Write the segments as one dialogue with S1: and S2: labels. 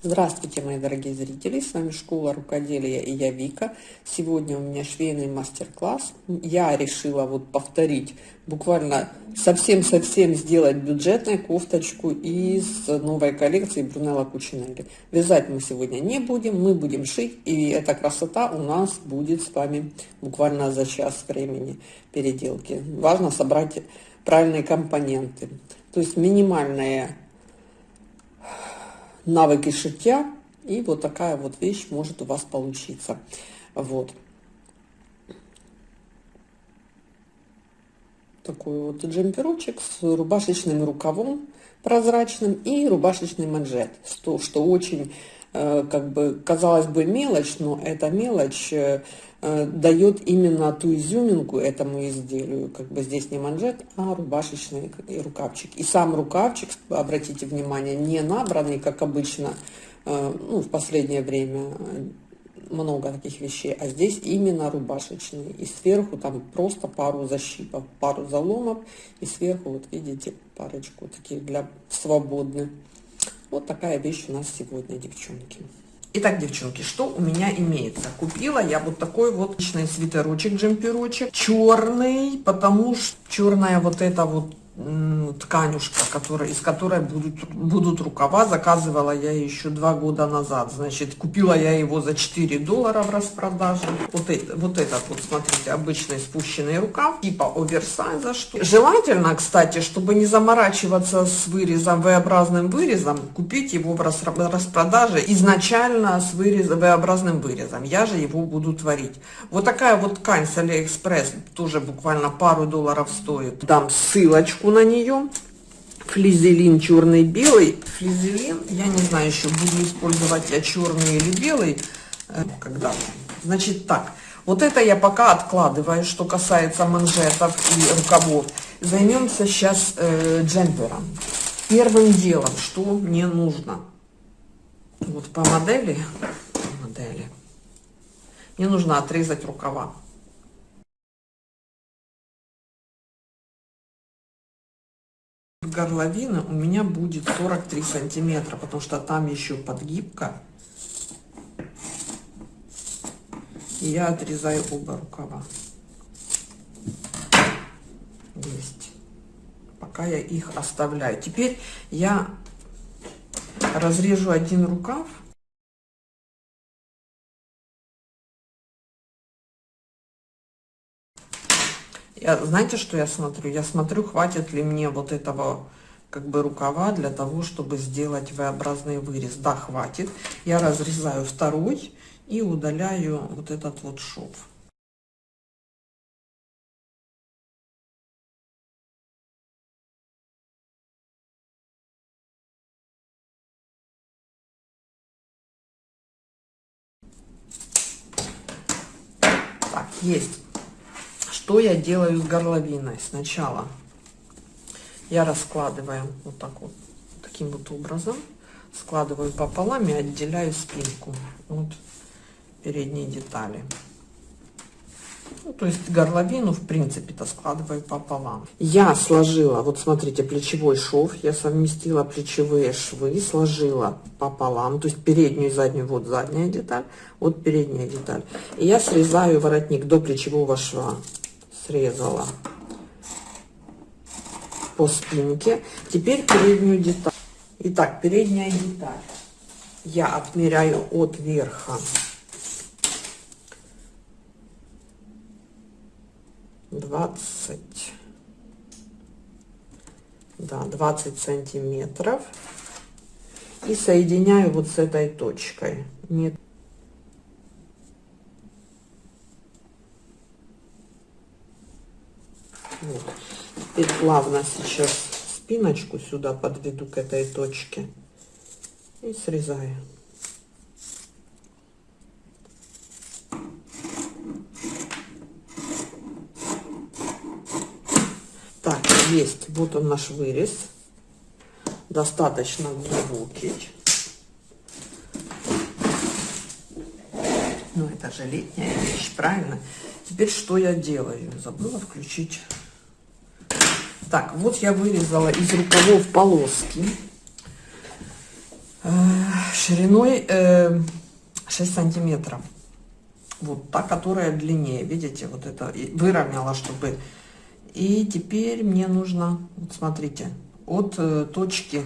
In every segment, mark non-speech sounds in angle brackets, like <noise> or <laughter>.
S1: Здравствуйте, мои дорогие зрители! С вами Школа Рукоделия и я Вика. Сегодня у меня швейный мастер-класс. Я решила вот повторить, буквально совсем-совсем сделать бюджетную кофточку из новой коллекции Брунелла Кучинелли. Вязать мы сегодня не будем, мы будем шить, и эта красота у нас будет с вами буквально за час времени переделки. Важно собрать правильные компоненты. То есть минимальная навыки шитья, и вот такая вот вещь может у вас получиться. Вот. Такой вот джемперочек с рубашечным рукавом прозрачным и рубашечный манжет, что, что очень, как бы, казалось бы, мелочь, но эта мелочь э, э, дает именно ту изюминку этому изделию. Как бы здесь не манжет, а рубашечный рукавчик. И сам рукавчик, обратите внимание, не набранный, как обычно, э, ну, в последнее время много таких вещей, а здесь именно рубашечный. И сверху там просто пару защипов, пару заломов, и сверху, вот видите, парочку таких для свободных. Вот такая вещь у нас сегодня, девчонки. Итак, девчонки, что у меня имеется? Купила я вот такой вот личный свитерочек, джемперочек, черный, потому что черная вот эта вот тканюшка, которая, из которой будут, будут рукава. Заказывала я еще два года назад. Значит, купила я его за 4 доллара в распродаже. Вот, это, вот этот вот, смотрите, обычный спущенный рукав, типа оверсайза. Что. Желательно, кстати, чтобы не заморачиваться с вырезом, V-образным вырезом, купить его в распродаже изначально с вырезом, V-образным вырезом. Я же его буду творить. Вот такая вот ткань с Алиэкспресс, тоже буквально пару долларов стоит. Дам ссылочку на нее. Флизелин черный-белый. Флизелин, я не знаю еще, буду использовать я черный или белый. Э, когда Значит так, вот это я пока откладываю, что касается манжетов и рукавов. Займемся сейчас э, джемпером. Первым делом, что мне нужно. Вот по модели, по модели, мне нужно отрезать рукава. Горловина у меня будет 43 сантиметра, потому что там еще подгибка. И я отрезаю оба рукава. Есть. Пока я их оставляю. Теперь я разрежу один рукав. Я, знаете, что я смотрю? Я смотрю, хватит ли мне вот этого как бы рукава для того, чтобы сделать V-образный вырез. Да, хватит. Я разрезаю второй и удаляю вот этот вот шов. Так, есть. Что я делаю с горловиной? Сначала я раскладываю вот так вот, таким вот образом. Складываю пополам и отделяю спинку от передней детали. Ну, то есть горловину, в принципе-то, складываю пополам. Я сложила, вот смотрите, плечевой шов. Я совместила плечевые швы, сложила пополам. То есть переднюю и заднюю, вот задняя деталь, вот передняя деталь. И я срезаю воротник до плечевого шва срезала по спинке. Теперь переднюю деталь. Итак, передняя деталь. Я отмеряю от верха. Двадцать. Да, 20 сантиметров. И соединяю вот с этой точкой. Нет. Вот. Теперь плавно сейчас спиночку сюда подведу к этой точке и срезаю. Так, есть. Вот он наш вырез. Достаточно глубокий. Ну, это же летняя вещь, правильно? Теперь что я делаю? Забыла включить так, вот я вырезала из рукавов полоски. 6 шириной э, 6 сантиметров. Вот та, которая длиннее, видите, вот это выровняла, чтобы... И теперь мне нужно, вот смотрите, от э, точки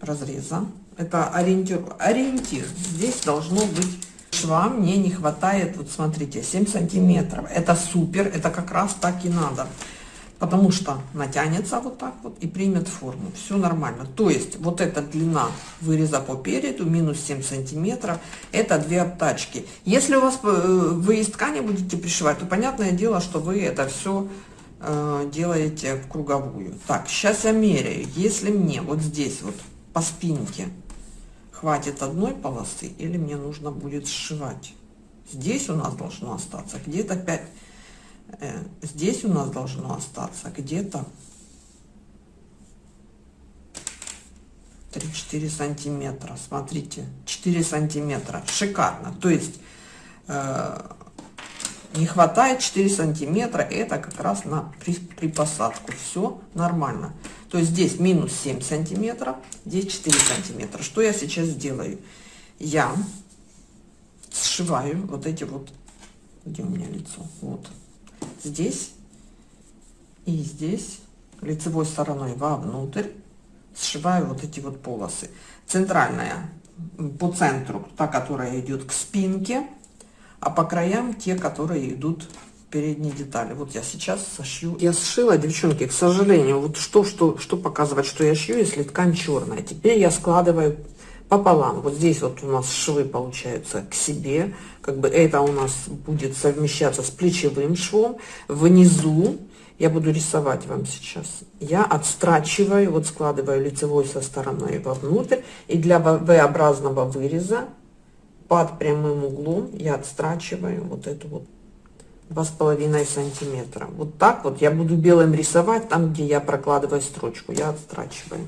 S1: разреза, это ориентир, ориентир, здесь должно быть шва, мне не хватает, вот смотрите, 7 сантиметров, это супер, это как раз так и надо потому что натянется вот так вот и примет форму. Все нормально. То есть вот эта длина выреза по переду, минус 7 сантиметров, это две обтачки. Если у вас э, вы из ткани будете пришивать, то понятное дело, что вы это все э, делаете в круговую. Так, сейчас я меряю. Если мне вот здесь вот по спинке хватит одной полосы или мне нужно будет сшивать. Здесь у нас должно остаться где-то 5 Э, здесь у нас должно остаться где-то 3-4 сантиметра. Смотрите, 4 сантиметра. Шикарно. То есть э, не хватает 4 сантиметра. Это как раз на при, при посадку. Все нормально. То есть здесь минус 7 сантиметров, здесь 4 сантиметра. Что я сейчас сделаю? Я сшиваю вот эти вот, где у меня лицо, вот, здесь и здесь лицевой стороной вовнутрь сшиваю вот эти вот полосы. Центральная по центру, та, которая идет к спинке, а по краям те, которые идут передние детали. Вот я сейчас сошью. Я сшила, девчонки, к сожалению, вот что, что, что показывать, что я шью, если ткань черная. Теперь я складываю пополам. Вот здесь вот у нас швы получаются к себе. Как бы это у нас будет совмещаться с плечевым швом. Внизу я буду рисовать вам сейчас. Я отстрачиваю, вот складываю лицевой со стороной вовнутрь. И для V-образного выреза под прямым углом я отстрачиваю вот эту вот два с половиной сантиметра. Вот так вот я буду белым рисовать там, где я прокладываю строчку. Я отстрачиваю.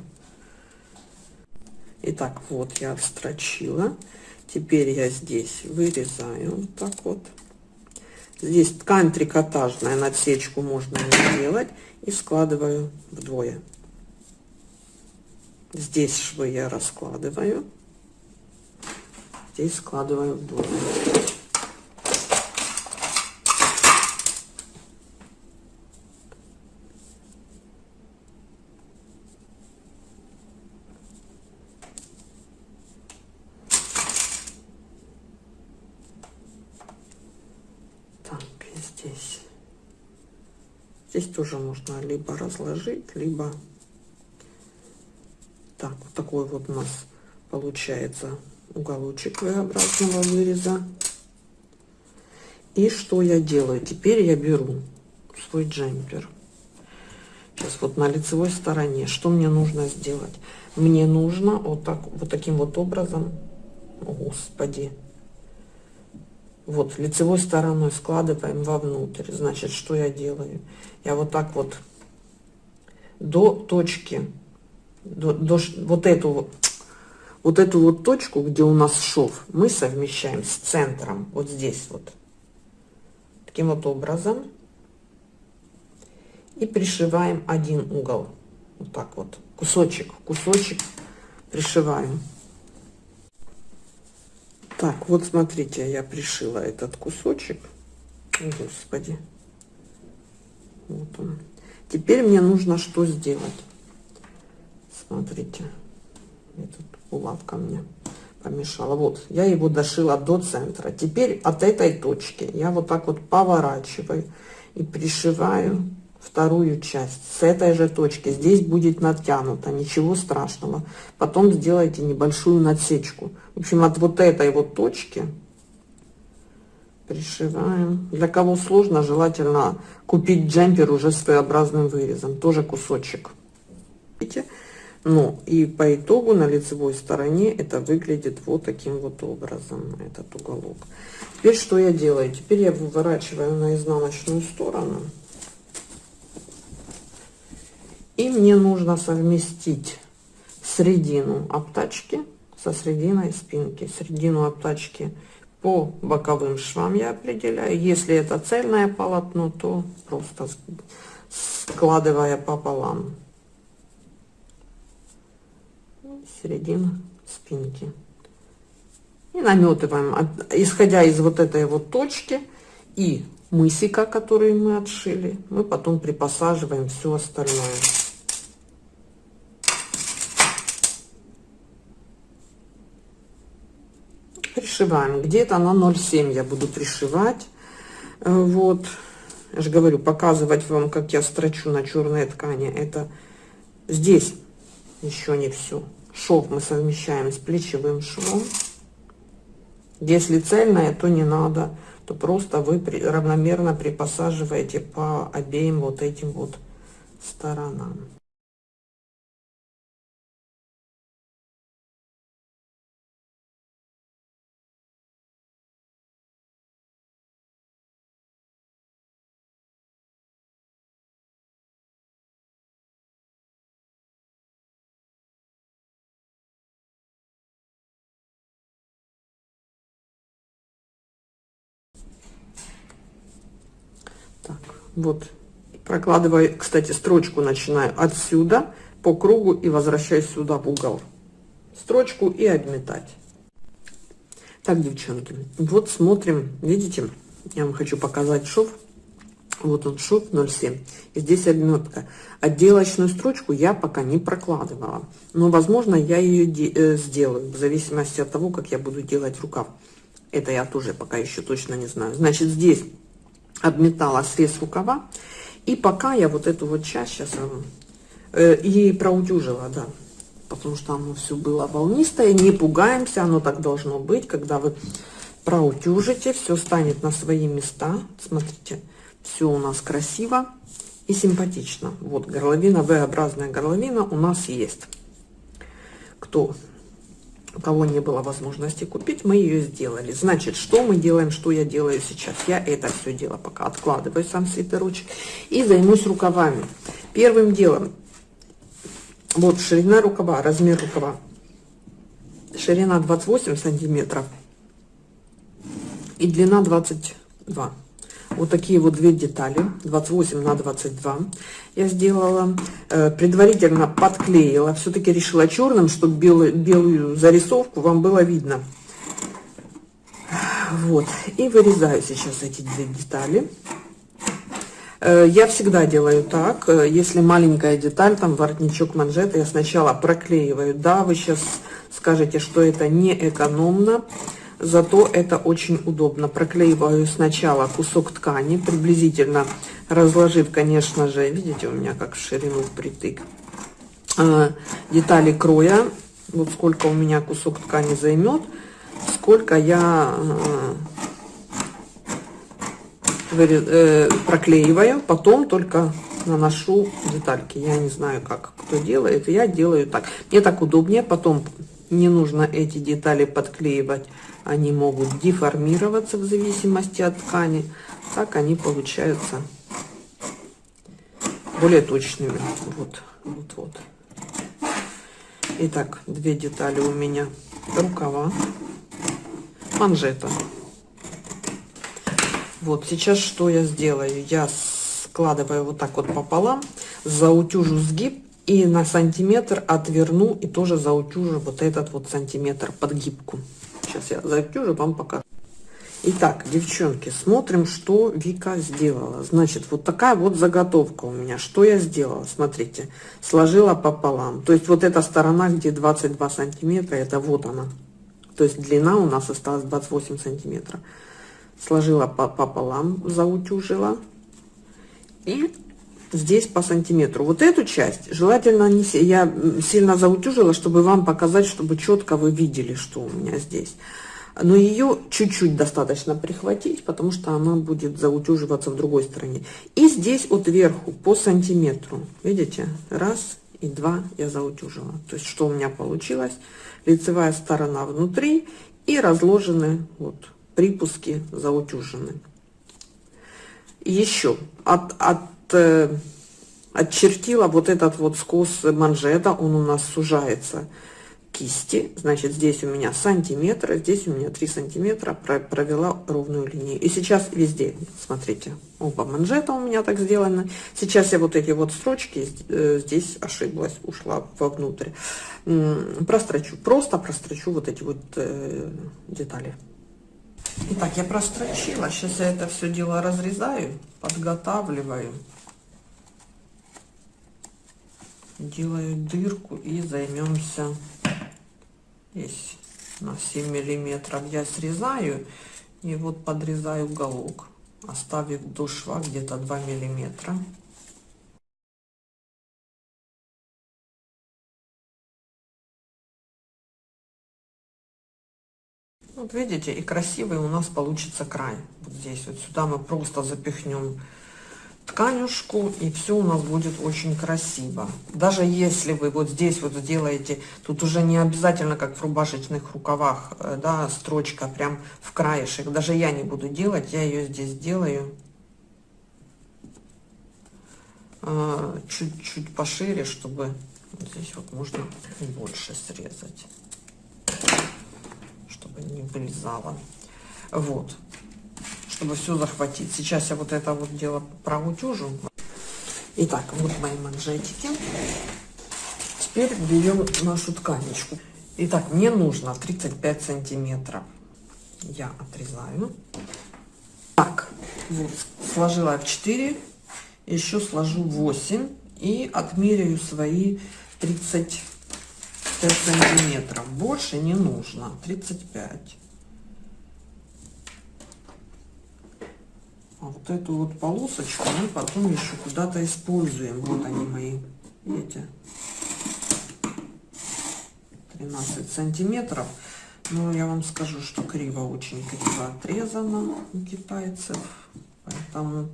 S1: Итак, вот я отстрочила. Теперь я здесь вырезаю вот так вот. Здесь ткань трикотажная, надсечку можно не делать. И складываю вдвое. Здесь швы я раскладываю. Здесь складываю вдвое. Здесь тоже можно либо разложить, либо так, вот такой вот у нас получается уголочек V-образного выреза. И что я делаю? Теперь я беру свой джемпер. Сейчас вот на лицевой стороне. Что мне нужно сделать? Мне нужно вот, так, вот таким вот образом, господи, вот лицевой стороной складываем вовнутрь. Значит, что я делаю? Я вот так вот до точки, до, до, вот эту вот эту вот точку, где у нас шов, мы совмещаем с центром, вот здесь вот, таким вот образом, и пришиваем один угол, вот так вот, кусочек, кусочек пришиваем. Так, вот смотрите, я пришила этот кусочек. Господи. Вот он. Теперь мне нужно что сделать? Смотрите. Этот булавка мне помешала. Вот, я его дошила до центра. Теперь от этой точки я вот так вот поворачиваю и пришиваю вторую часть с этой же точки. Здесь будет натянуто, ничего страшного. Потом сделайте небольшую надсечку. В общем, от вот этой вот точки пришиваем. Для кого сложно, желательно купить джемпер уже с своеобразным вырезом. Тоже кусочек. Видите? Ну, и по итогу на лицевой стороне это выглядит вот таким вот образом, этот уголок. Теперь что я делаю? Теперь я выворачиваю на изнаночную сторону. И мне нужно совместить средину обтачки со срединой спинки. Средину обтачки по боковым швам я определяю. Если это цельное полотно, то просто складывая пополам. Середина спинки. И наметываем, исходя из вот этой вот точки и мысика, который мы отшили, мы потом припосаживаем все остальное. Пришиваем. Где-то на 0,7 я буду пришивать. Э, вот. Я же говорю, показывать вам, как я строчу на черной ткани. Это здесь еще не все. Шов мы совмещаем с плечевым швом. Если цельное, то не надо, то просто вы равномерно припосаживаете по обеим вот этим вот сторонам. Вот, прокладываю, кстати, строчку начинаю отсюда по кругу и возвращаюсь сюда в угол. Строчку и обметать. Так, девчонки, вот смотрим, видите, я вам хочу показать шов. Вот он шов 0,7. И здесь обметка. Отделочную строчку я пока не прокладывала. Но, возможно, я ее э, сделаю, в зависимости от того, как я буду делать рукав. Это я тоже пока еще точно не знаю. Значит, здесь обметала срез рукава. И пока я вот эту вот часть сейчас э, и проутюжила, да, потому что оно все было волнистое. Не пугаемся, оно так должно быть, когда вы проутюжите, все станет на свои места. Смотрите, все у нас красиво и симпатично. Вот горловина, V-образная горловина у нас есть. Кто у кого не было возможности купить, мы ее сделали. Значит, что мы делаем, что я делаю сейчас? Я это все дело пока откладываю, сам свитерочек, и займусь рукавами. Первым делом, вот ширина рукава, размер рукава. Ширина 28 сантиметров и длина 22 вот такие вот две детали 28 на 22 я сделала. Э, предварительно подклеила все-таки решила черным чтобы белую, белую зарисовку вам было видно. Вот и вырезаю сейчас эти две детали. Э, я всегда делаю так э, если маленькая деталь там воротничок манжеты я сначала проклеиваю. Да вы сейчас скажете что это не экономно зато это очень удобно. Проклеиваю сначала кусок ткани, приблизительно разложив, конечно же, видите, у меня как в ширину впритык, а, детали кроя, вот сколько у меня кусок ткани займет, сколько я а, э, проклеиваю, потом только наношу детальки. Я не знаю, как кто делает, я делаю так. Мне так удобнее, потом не нужно эти детали подклеивать они могут деформироваться в зависимости от ткани. Так они получаются более точными. Вот, вот, вот. Итак, две детали у меня. Рукава, манжета. Вот, сейчас что я сделаю? Я складываю вот так вот пополам, заутюжу сгиб и на сантиметр отверну и тоже заутюжу вот этот вот сантиметр под гибку. Сейчас я затюжу, вам покажу. Итак, девчонки, смотрим, что Вика сделала. Значит, вот такая вот заготовка у меня. Что я сделала? Смотрите, сложила пополам. То есть вот эта сторона, где 22 сантиметра, это вот она. То есть длина у нас осталась 28 сантиметров. Сложила пополам, заутюжила. И здесь по сантиметру. Вот эту часть желательно не я сильно заутюжила, чтобы вам показать, чтобы четко вы видели, что у меня здесь. Но ее чуть-чуть достаточно прихватить, потому что она будет заутюживаться в другой стороне. И здесь вот вверху по сантиметру, видите, раз и два я заутюжила. То есть что у меня получилось? Лицевая сторона внутри и разложены вот припуски заутюжены. Еще от, от э, отчертила вот этот вот скос манжета, он у нас сужается. кисти, значит, здесь у меня сантиметр, здесь у меня 3 сантиметра, провела ровную линию. И сейчас везде, смотрите, оба манжета у меня так сделаны. Сейчас я вот эти вот строчки э, здесь ошиблась, ушла вовнутрь. Прострочу, просто прострочу вот эти вот э, детали. Итак, я прострочила. Сейчас я это все дело разрезаю, подготавливаю. Делаю дырку и займемся здесь на 7 миллиметров. Я срезаю и вот подрезаю уголок оставив до шва где-то 2 миллиметра. Вот видите и красивый у нас получится край. Вот здесь вот сюда мы просто запихнем тканюшку и все у нас будет очень красиво. Даже если вы вот здесь вот сделаете тут уже не обязательно как в рубашечных рукавах э, да строчка прям в краешек. Даже я не буду делать я ее здесь делаю э, чуть-чуть пошире чтобы здесь вот можно больше срезать чтобы не вылезало. Вот чтобы все захватить. Сейчас я вот это вот дело проутюжу. Итак, вот мои манжетики. Теперь берем нашу тканечку. Итак, мне нужно 35 сантиметров. Я отрезаю. Так, вот, сложила в 4, еще сложу 8 и отмеряю свои 35 сантиметров. Больше не нужно, 35. Вот эту вот полосочку мы потом еще куда-то используем. Вот они мои, видите, 13 сантиметров. Но я вам скажу, что криво, очень криво отрезано у китайцев. Поэтому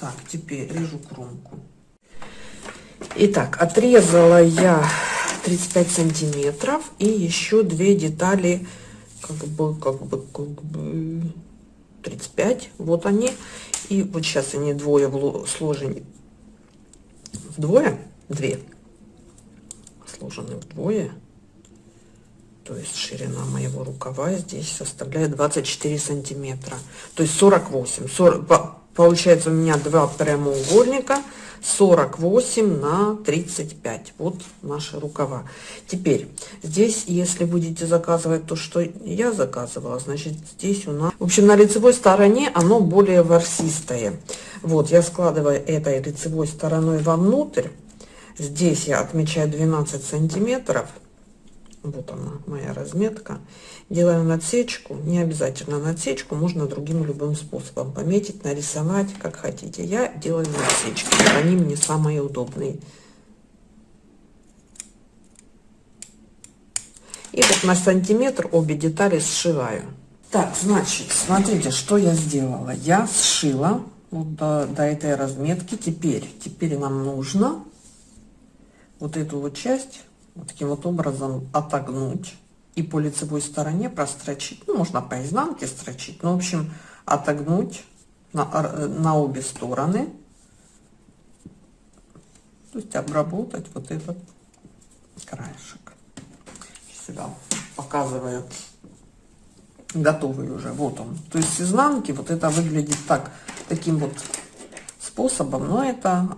S1: так, теперь режу кромку. Итак, отрезала я 35 сантиметров и еще две детали как бы, как бы, как бы 35, вот они. И вот сейчас они двое сложены вдвое, две сложены вдвое. То есть ширина моего рукава здесь составляет 24 сантиметра. То есть 48. 40, получается у меня два прямоугольника 48 на 35 вот наши рукава. Теперь здесь если будете заказывать то что я заказывала значит здесь у нас в общем на лицевой стороне оно более ворсистое. Вот я складываю этой лицевой стороной вовнутрь. Здесь я отмечаю 12 сантиметров вот она моя разметка. Делаю надсечку не обязательно надсечку можно другим любым способом. Пометить нарисовать как хотите. Я делаю надсечки они мне самые удобные. И вот на сантиметр обе детали сшиваю. Так значит смотрите что я сделала. Я сшила вот до, до этой разметки. Теперь теперь нам нужно вот эту вот часть таким вот образом отогнуть и по лицевой стороне прострочить. Ну можно по изнанке строчить. Но в общем отогнуть на, на обе стороны. То есть обработать вот этот краешек. Сюда показываю готовый уже. Вот он. То есть с изнанки вот это выглядит так таким вот способом. Но это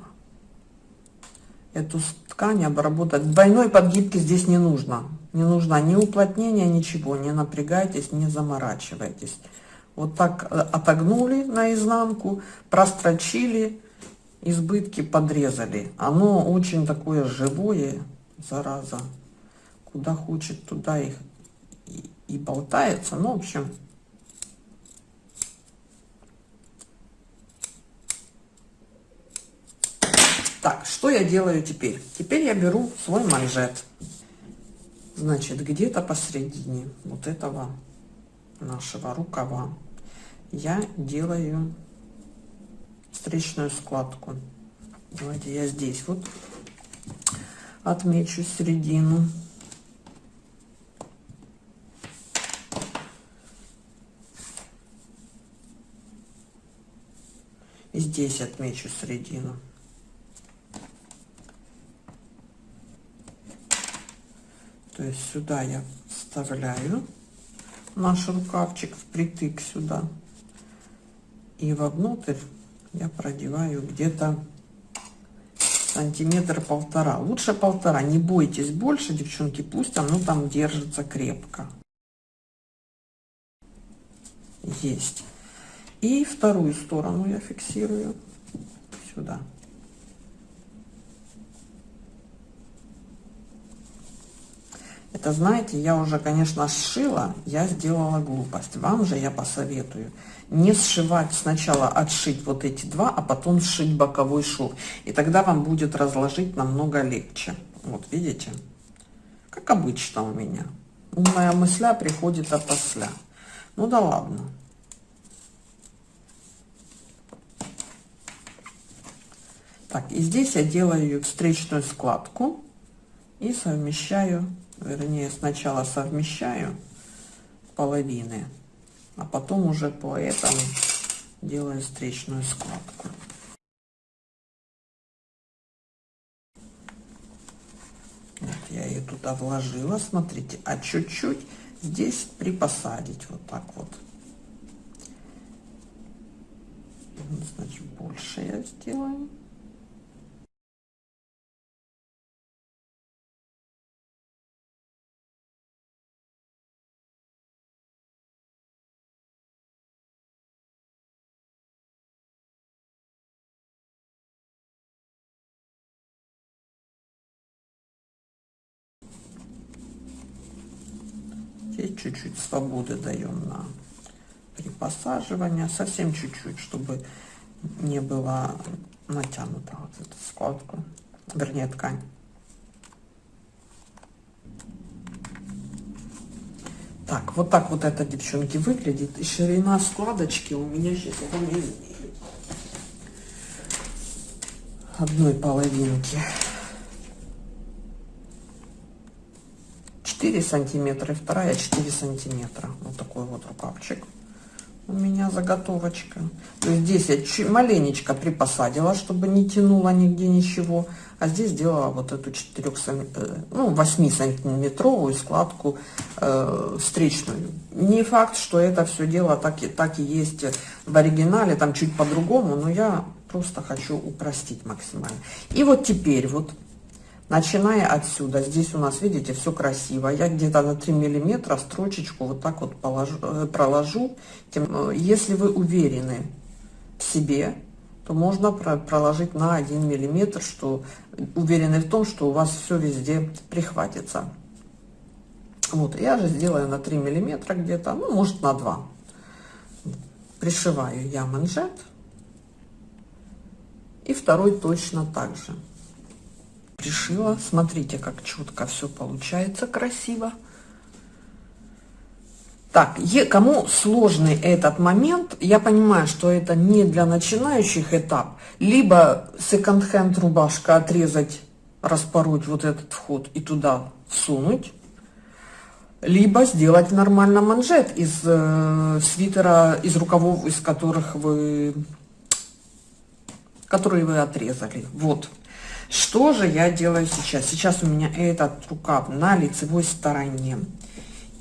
S1: эту ткань обработать. Двойной подгибки здесь не нужно. Не нужно ни уплотнения, ничего. Не напрягайтесь, не заморачивайтесь. Вот так э, отогнули наизнанку, прострочили, избытки подрезали. Оно очень такое живое, зараза. Куда хочет, туда их и, и болтается. Ну, в общем, Так, что я делаю теперь? Теперь я беру свой манжет. Значит, где-то посередине вот этого нашего рукава я делаю встречную складку. Давайте я здесь вот отмечу середину. И здесь отмечу середину. То есть сюда я вставляю наш рукавчик впритык сюда. И вовнутрь я продеваю где-то сантиметр полтора. Лучше полтора. Не бойтесь больше, девчонки, пусть оно там держится крепко. Есть. И вторую сторону я фиксирую сюда. Это, знаете, я уже, конечно, сшила, я сделала глупость. Вам же я посоветую не сшивать сначала, отшить вот эти два, а потом сшить боковой шов. И тогда вам будет разложить намного легче. Вот, видите? Как обычно у меня. Умная мысля приходит опосля. Ну да ладно. Так, и здесь я делаю встречную складку и совмещаю, вернее, сначала совмещаю половины, а потом уже по этому делаю встречную складку. Вот я ее туда вложила, смотрите, а чуть-чуть здесь припосадить вот так вот. Значит, больше я сделаю. Чуть-чуть свободы даем на при посаживании, совсем чуть-чуть, чтобы не было натянута вот эта складка, вернее ткань. Так, вот так вот это, девчонки, выглядит. И ширина складочки у меня сейчас одной половинки. 4 сантиметра и вторая 4 сантиметра. Вот такой вот рукавчик у меня заготовочка. То есть здесь я чуть маленечко припосадила чтобы не тянуло нигде ничего а здесь сделала вот эту 4 э, ну 8 сантиметровую складку э, встречную. Не факт что это все дело так и так и есть в оригинале там чуть по-другому но я просто хочу упростить максимально. И вот теперь вот начиная отсюда. Здесь у нас видите все красиво. Я где-то на 3 миллиметра строчечку вот так вот положу, э, проложу. Э, если вы уверены в себе то можно проложить на 1 миллиметр что уверены в том что у вас все везде прихватится. Вот я же сделаю на 3 миллиметра где-то ну может на 2 пришиваю я манжет. И второй точно так же пришила. Смотрите, как четко все получается красиво. Так, кому сложный этот момент, я понимаю, что это не для начинающих этап. Либо секонд-хенд рубашка отрезать, распороть вот этот вход и туда всунуть. Либо сделать нормально манжет из э, свитера, из рукавов, из которых вы, которые вы отрезали. Вот. Что же я делаю сейчас? Сейчас у меня этот рукав на лицевой стороне.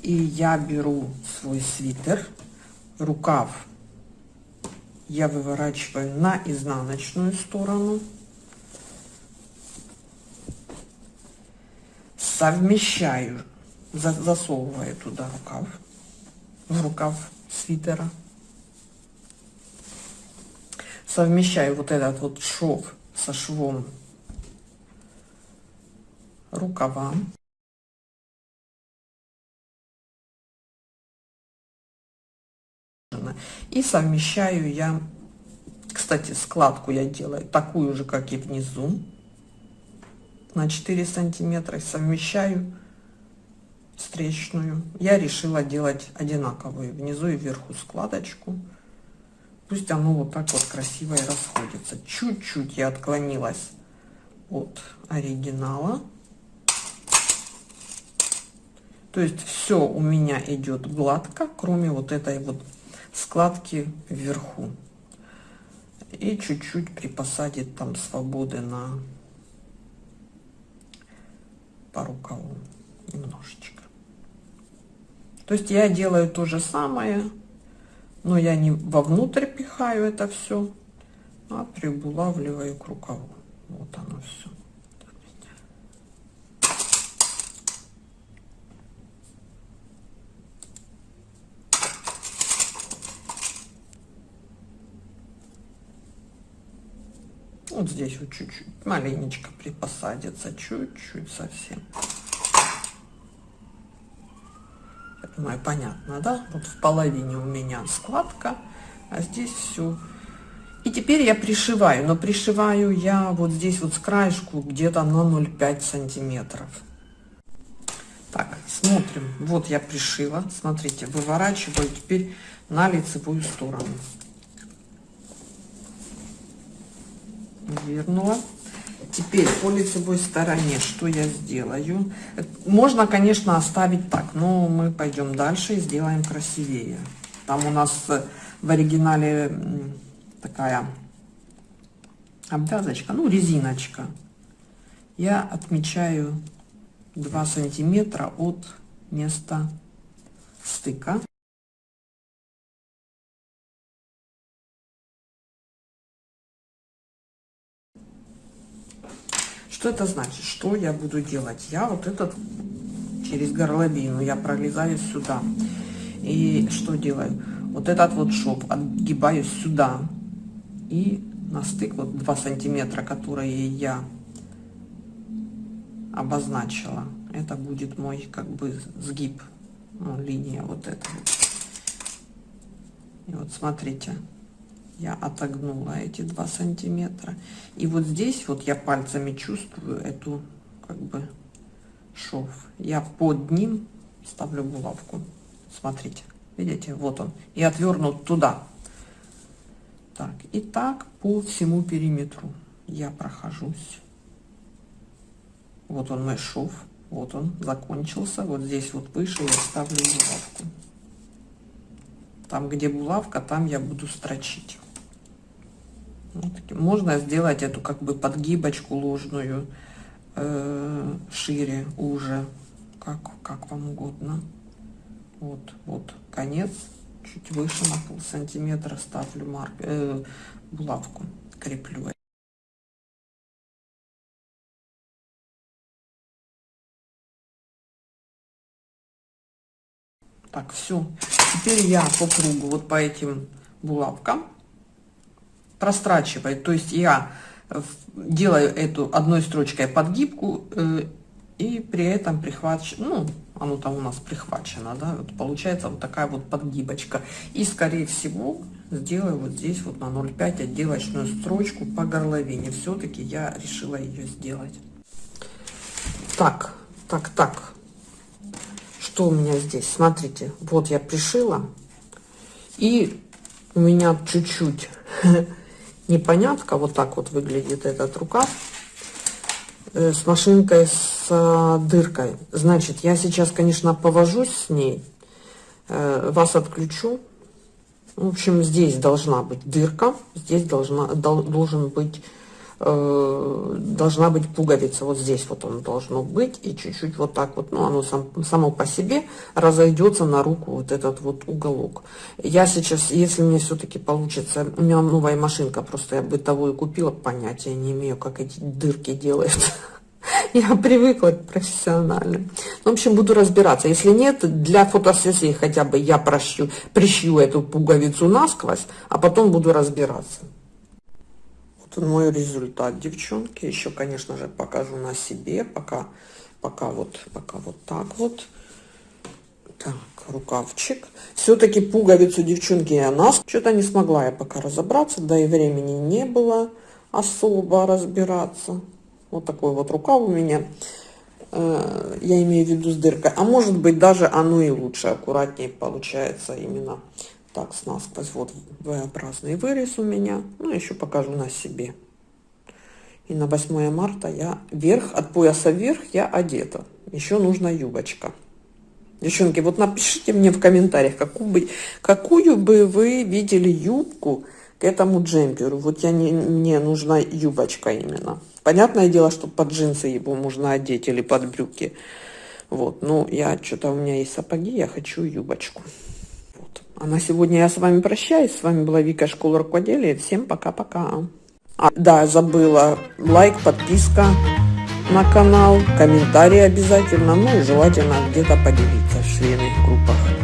S1: И я беру свой свитер, рукав я выворачиваю на изнаночную сторону. Совмещаю, засовываю туда рукав, в рукав свитера. Совмещаю вот этот вот шов со швом рукава. И совмещаю я, кстати, складку я делаю такую же, как и внизу, на 4 сантиметра. Совмещаю встречную. Я решила делать одинаковую внизу и вверху складочку. Пусть оно вот так вот красиво и расходится. Чуть-чуть я отклонилась от оригинала. То есть все у меня идет гладко, кроме вот этой вот складки вверху. И чуть-чуть припосадить там свободы на по рукаву. Немножечко. То есть я делаю то же самое, но я не вовнутрь пихаю это все, а прибулавливаю к рукаву. Вот оно все. Вот здесь вот чуть-чуть, маленечко припосадится, чуть-чуть совсем. Я думаю, понятно, да? Вот в половине у меня складка, а здесь все. И теперь я пришиваю, но пришиваю я вот здесь вот с краешку где-то на 0,5 сантиметров. Так, смотрим. Вот я пришила. Смотрите, выворачиваю теперь на лицевую сторону. Вернула. Теперь по лицевой стороне что я сделаю? Можно, конечно, оставить так, но мы пойдем дальше и сделаем красивее. Там у нас в оригинале такая обвязочка, ну резиночка. Я отмечаю 2 сантиметра от места стыка. Что это значит? Что я буду делать? Я вот этот через горловину, я пролезаю сюда. И что делаю? Вот этот вот шов отгибаю сюда. И на стык вот 2 сантиметра, которые я обозначила. Это будет мой как бы сгиб, ну, линия вот эта. И вот смотрите, я отогнула эти два сантиметра. И вот здесь вот я пальцами чувствую эту как бы шов. Я под ним ставлю булавку. Смотрите видите вот он. И отвернут туда. Так и так по всему периметру я прохожусь. Вот он мой шов. Вот он закончился. Вот здесь вот выше я ставлю булавку. Там где булавка там я буду строчить можно сделать эту как бы подгибочку ложную э, шире, уже, как, как вам угодно. Вот, вот конец, чуть выше на пол сантиметра ставлю марк, э, булавку, креплю. Так, все. Теперь я по кругу, вот по этим булавкам прострачивает. То есть я делаю эту одной строчкой подгибку э, и при этом прихвачу, ну, оно там у нас прихвачено, да, вот получается вот такая вот подгибочка. И, скорее всего, сделаю вот здесь вот на 0,5 отделочную строчку по горловине. Все-таки я решила ее сделать. Так, так, так. Что у меня здесь? Смотрите, вот я пришила. И у меня чуть-чуть <laughs> непонятка. Вот так вот выглядит этот рукав э, с машинкой с э, дыркой. Значит, я сейчас, конечно, повожусь с ней, э, вас отключу. В общем, здесь должна быть дырка, здесь должна, должен быть Э, должна быть пуговица. Вот здесь вот он должно быть. И чуть-чуть вот так вот, ну, оно сам, само по себе разойдется на руку вот этот вот уголок. Я сейчас, если мне все-таки получится, у меня новая машинка, просто я бытовую купила, понятия не имею, как эти дырки делают. <laughs> Я привыкла к профессиональным. В общем, буду разбираться. Если нет, для фотосессии хотя бы я прощу, прищу эту пуговицу насквозь, а потом буду разбираться мой результат, девчонки. Еще, конечно же, покажу на себе, пока, пока вот, пока вот так вот. Так, рукавчик. Все-таки пуговицу, девчонки, я нас что-то не смогла я пока разобраться, да и времени не было особо разбираться. Вот такой вот рукав у меня. Э, я имею в виду с дыркой. А может быть, даже оно и лучше, аккуратнее получается именно так с насквозь. Вот V-образный вырез у меня. Ну еще покажу на себе. И на 8 марта я вверх от пояса вверх я одета. Еще нужна юбочка. Девчонки вот напишите мне в комментариях какую бы какую бы вы видели юбку к этому джемперу. Вот я не мне нужна юбочка именно. Понятное дело что под джинсы его можно одеть или под брюки. Вот, ну, я что-то, у меня есть сапоги, я хочу юбочку. А на сегодня я с вами прощаюсь. С вами была Вика, школа рукоделия. Всем пока-пока. А, да, забыла. Лайк, подписка на канал, комментарии обязательно, ну и желательно где-то поделиться в швейных группах.